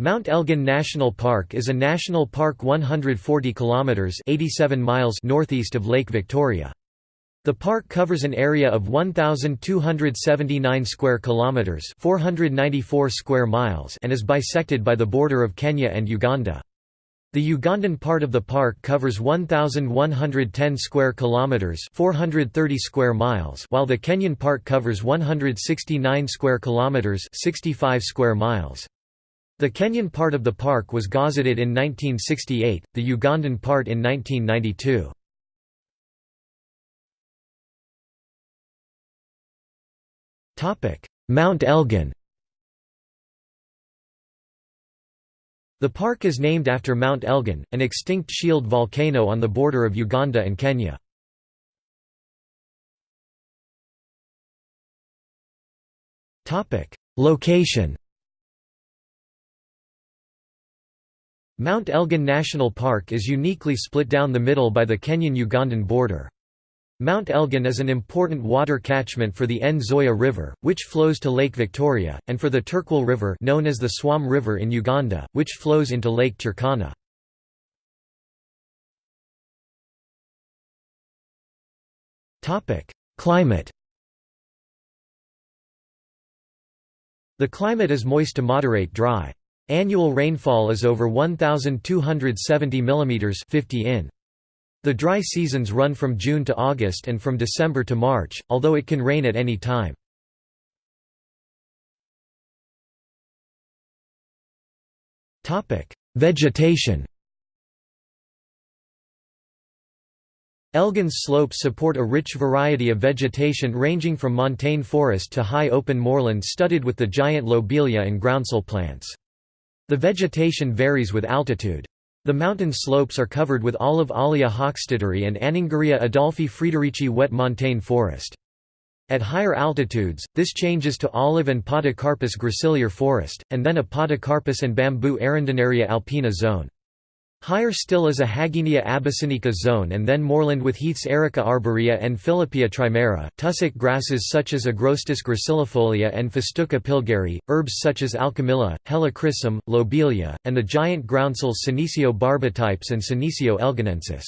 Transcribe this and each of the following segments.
Mount Elgon National Park is a national park 140 kilometers 87 miles northeast of Lake Victoria. The park covers an area of 1279 square kilometers, 494 square miles, and is bisected by the border of Kenya and Uganda. The Ugandan part of the park covers 1110 square kilometers, 430 square miles, while the Kenyan part covers 169 square kilometers, 65 square miles. The Kenyan part of the park was gazetted in 1968, the Ugandan part in 1992. Mount Elgon The park is named after Mount Elgon, an extinct shield volcano on the border of Uganda and Kenya. Location Mount Elgon National Park is uniquely split down the middle by the Kenyan-Ugandan border. Mount Elgon is an important water catchment for the Nzoia River, which flows to Lake Victoria, and for the Turkwel River known as the Suam River in Uganda, which flows into Lake Turkana. Climate The climate is moist to moderate dry. Annual rainfall is over 1,270 mm 50 in. The dry seasons run from June to August and from December to March, although it can rain at any time. Vegetation Elgon's slopes support a rich variety of vegetation ranging from montane forest to high open moorland studded with the giant lobelia and groundsel plants. The vegetation varies with altitude. The mountain slopes are covered with Olive Allia hochstadteri and Anningeria Adolphi Friederici wet montane forest. At higher altitudes, this changes to olive and Podocarpus gracilior forest, and then a Podocarpus and bamboo arundinaria alpina zone. Higher still is a Hagenia abyssinica zone and then moorland with heaths Erica arborea and Philippia trimera, tussock grasses such as Agrostis gracilifolia and Festuca pilgeri, herbs such as Alchemilla, Helichrysum, Lobelia, and the giant groundsel Senecio barbatipes and Senecio elgonensis.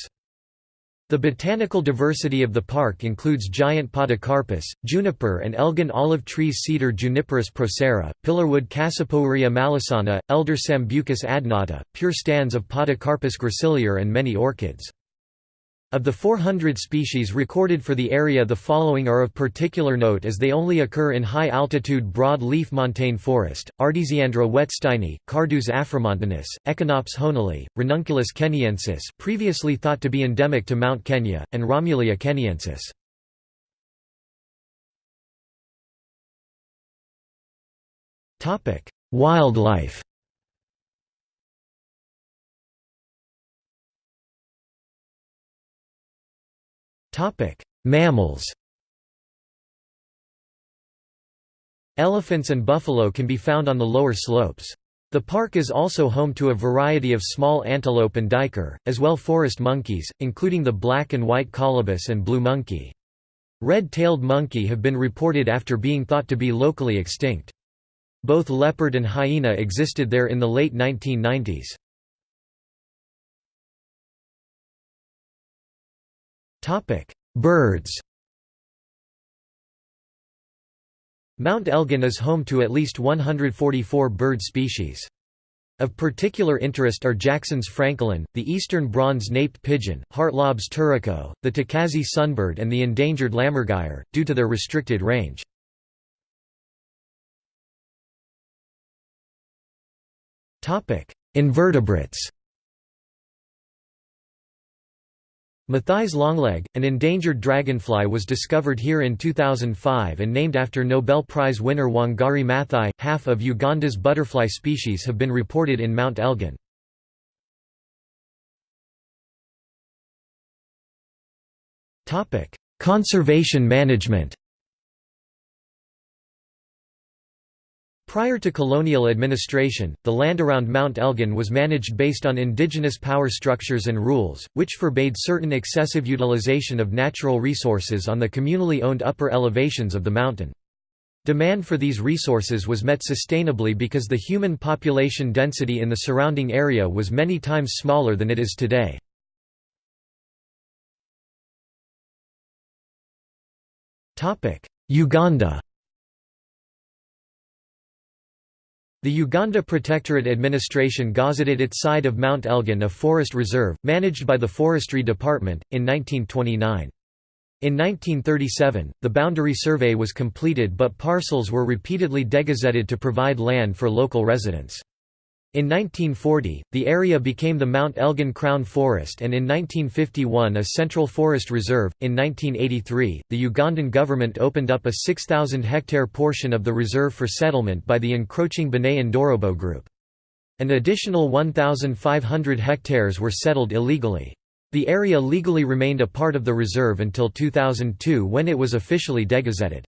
The botanical diversity of the park includes giant podocarpus, juniper and Elgon olive trees cedar Juniperus procera, pillarwood Cassipourea mallisana, elder Sambucus adnata, pure stands of Podocarpus gracilior and many orchids. Of the 400 species recorded for the area the following are of particular note as they only occur in high-altitude broad-leaf montane forest, Artesiandra wettsteini, Carduus afromontanus, Echinops hoenelii, Ranunculus keniensis previously thought to be endemic to Mount Kenya, and Romulea keniensis. Wildlife Mammals Elephants and buffalo can be found on the lower slopes. The park is also home to a variety of small antelope and duiker, as well forest monkeys, including the black and white colobus and blue monkey. Red-tailed monkey have been reported after being thought to be locally extinct. Both leopard and hyena existed there in the late 1990s. Birds Mount Elgon is home to at least 144 bird species. Of particular interest are Jackson's francolin, the eastern bronze-naped pigeon, Hartlaub's turaco, the Tacazze sunbird and the endangered lammergeier, due to their restricted range. Invertebrates Maathai's longleg, an endangered dragonfly was discovered here in 2005 and named after Nobel Prize winner Wangari Maathai. Half of Uganda's butterfly species have been reported in Mount Elgon. Conservation management Prior to colonial administration, the land around Mount Elgon was managed based on indigenous power structures and rules, which forbade certain excessive utilization of natural resources on the communally owned upper elevations of the mountain. Demand for these resources was met sustainably because the human population density in the surrounding area was many times smaller than it is today. Uganda The Uganda Protectorate Administration gazetted its side of Mount Elgon a forest reserve, managed by the Forestry Department, in 1929. In 1937, the boundary survey was completed but parcels were repeatedly degazetted to provide land for local residents. In 1940, the area became the Mount Elgon Crown Forest and in 1951 a Central Forest Reserve. In 1983, the Ugandan government opened up a 6,000 hectare portion of the reserve for settlement by the encroaching Bene Ndorobo group. An additional 1,500 hectares were settled illegally. The area legally remained a part of the reserve until 2002 when it was officially degazetted.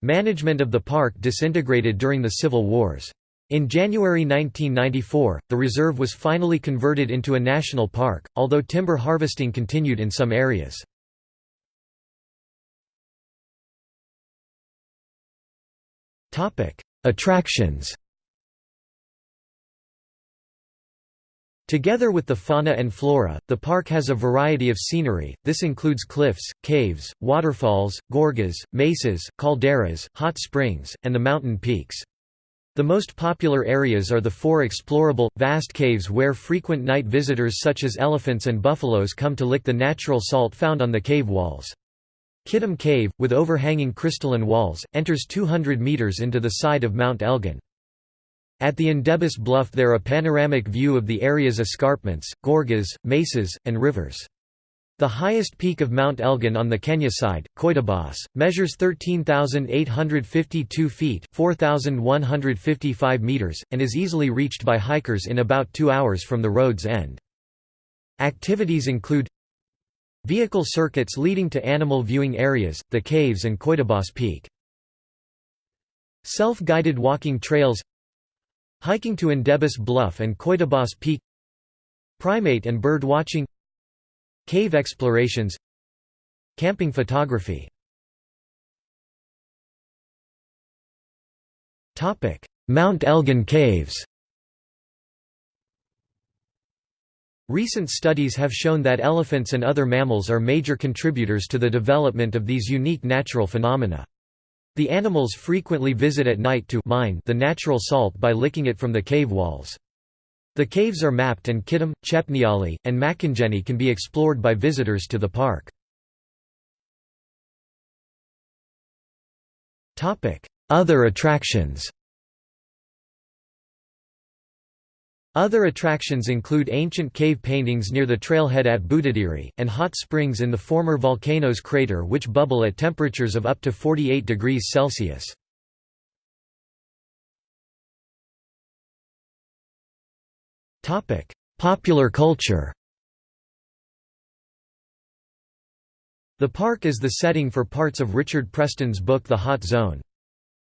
Management of the park disintegrated during the civil wars. In January 1994, the reserve was finally converted into a national park, although timber harvesting continued in some areas. Attractions Together with the fauna and flora, the park has a variety of scenery, this includes cliffs, caves, waterfalls, gorges, mesas, calderas, hot springs, and the mountain peaks. The most popular areas are the four explorable, vast caves where frequent night visitors such as elephants and buffaloes come to lick the natural salt found on the cave walls. Kitum Cave, with overhanging crystalline walls, enters 200 metres into the side of Mount Elgon. At the Endebess Bluff there a panoramic view of the area's escarpments, gorges, mesas, and rivers. The highest peak of Mount Elgon on the Kenya side, Koitobos, measures 13,852 feet 4,155 meters, and is easily reached by hikers in about two hours from the road's end. Activities include Vehicle circuits leading to animal viewing areas, the caves and Koitobos Peak. Self-guided walking trails Hiking to Endebess Bluff and Koitobos Peak Primate and bird watching Cave explorations Camping photography Mount Elgon Caves Recent studies have shown that elephants and other mammals are major contributors to the development of these unique natural phenomena. The animals frequently visit at night to mine the natural salt by licking it from the cave walls. The caves are mapped and Kitum, Chepnyali, and Makongeni can be explored by visitors to the park. Other attractions Other attractions include ancient cave paintings near the trailhead at Budadiri, and hot springs in the former volcano's crater which bubble at temperatures of up to 48 degrees Celsius. Topic: Popular culture. The park is the setting for parts of Richard Preston's book The Hot Zone.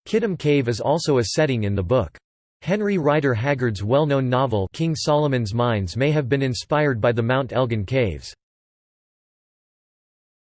Kitum Cave is also a setting in the book. Henry Rider Haggard's well-known novel King Solomon's Mines may have been inspired by the Mount Elgon Caves.